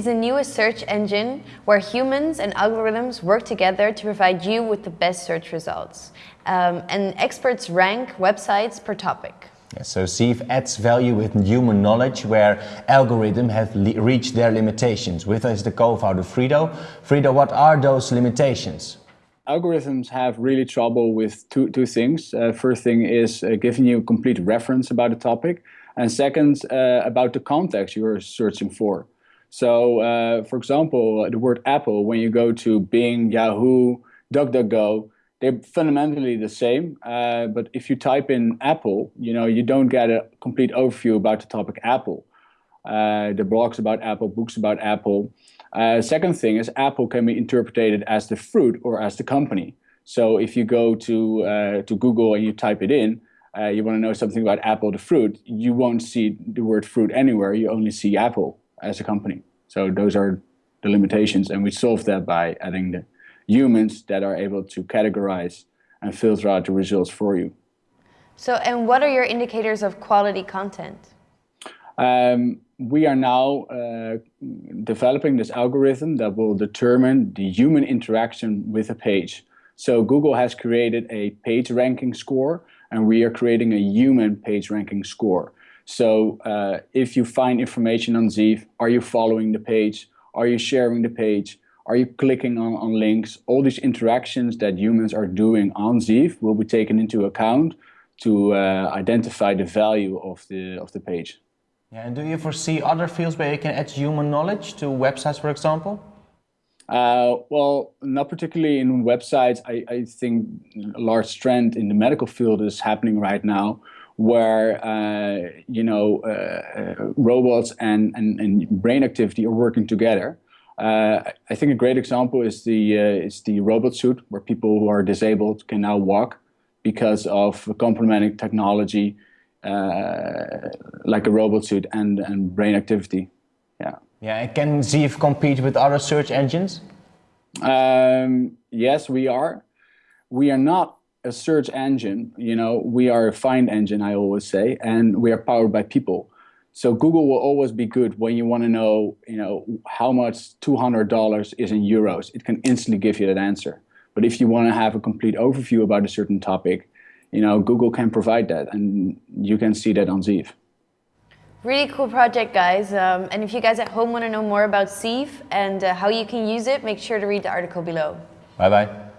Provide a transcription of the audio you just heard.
is the newest search engine where humans and algorithms work together to provide you with the best search results. Um, and experts rank websites per topic. Yeah, so Zeef adds value with human knowledge where algorithms have reached their limitations. With us the co-founder Frido. Frido, what are those limitations? Algorithms have really trouble with two, two things. Uh, first thing is uh, giving you a complete reference about a topic. And second, uh, about the context you're searching for. So, uh, for example, the word Apple, when you go to Bing, Yahoo, DuckDuckGo, they're fundamentally the same. Uh, but if you type in Apple, you know, you don't get a complete overview about the topic Apple. Uh, the blogs about Apple, books about Apple. Uh, second thing is Apple can be interpreted as the fruit or as the company. So if you go to uh, to Google and you type it in, uh, you want to know something about Apple, the fruit, you won't see the word fruit anywhere. You only see Apple as a company. So those are the limitations, and we solve that by adding the humans that are able to categorize and filter out the results for you. So, and what are your indicators of quality content? Um, we are now uh, developing this algorithm that will determine the human interaction with a page. So Google has created a page ranking score and we are creating a human page ranking score. So uh, if you find information on Zeef, are you following the page? Are you sharing the page? Are you clicking on, on links? All these interactions that humans are doing on Zeef will be taken into account to uh, identify the value of the, of the page. Yeah, and do you foresee other fields where you can add human knowledge to websites, for example? Uh, well, not particularly in websites. I, I think a large trend in the medical field is happening right now, where uh, you know uh, uh, robots and, and, and brain activity are working together. Uh, I think a great example is the uh, is the robot suit, where people who are disabled can now walk because of complementing technology uh, like a robot suit and and brain activity. Yeah. Yeah. And can Zeef compete with other search engines? Um, yes, we are. We are not a search engine, you know, we are a find engine, I always say, and we are powered by people. So Google will always be good when you want to know, you know, how much $200 is in euros. It can instantly give you that answer. But if you want to have a complete overview about a certain topic, you know, Google can provide that, and you can see that on Zeef. Really cool project, guys. Um, and if you guys at home want to know more about Zeef and uh, how you can use it, make sure to read the article below. Bye-bye.